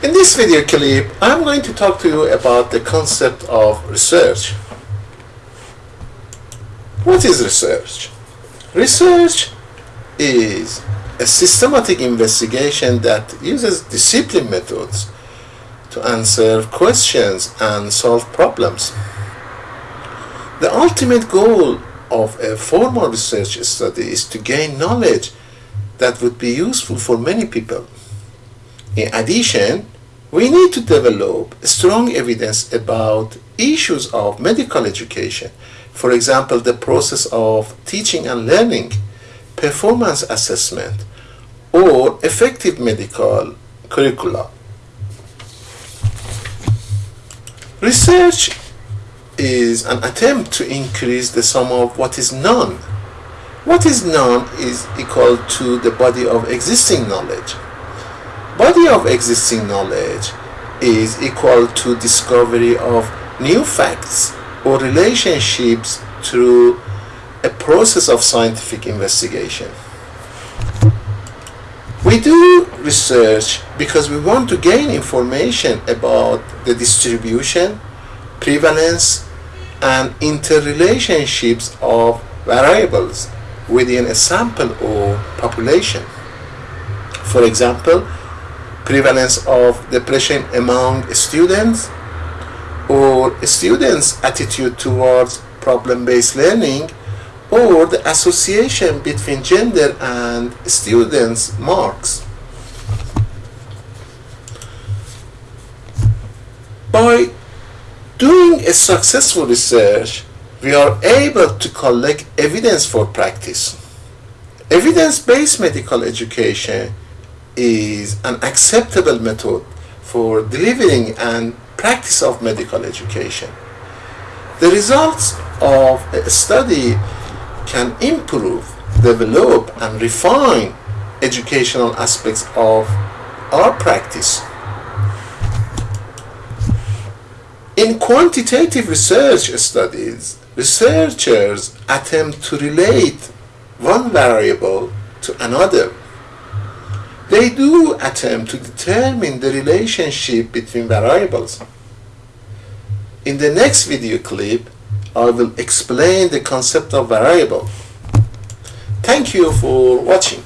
In this video clip, I'm going to talk to you about the concept of research. What is research? Research is a systematic investigation that uses discipline methods to answer questions and solve problems. The ultimate goal of a formal research study is to gain knowledge that would be useful for many people. In addition, we need to develop strong evidence about issues of medical education, for example, the process of teaching and learning, performance assessment, or effective medical curricula. Research is an attempt to increase the sum of what is known. What is known is equal to the body of existing knowledge. Body of existing knowledge is equal to discovery of new facts or relationships through a process of scientific investigation. We do research because we want to gain information about the distribution, prevalence, and interrelationships of variables within a sample or population. For example, prevalence of depression among students or students' attitude towards problem-based learning or the association between gender and students' marks. By doing a successful research, we are able to collect evidence for practice. Evidence-based medical education is an acceptable method for delivering and practice of medical education. The results of a study can improve, develop, and refine educational aspects of our practice. In quantitative research studies, researchers attempt to relate one variable to another. They do attempt to determine the relationship between variables. In the next video clip, I will explain the concept of variable. Thank you for watching.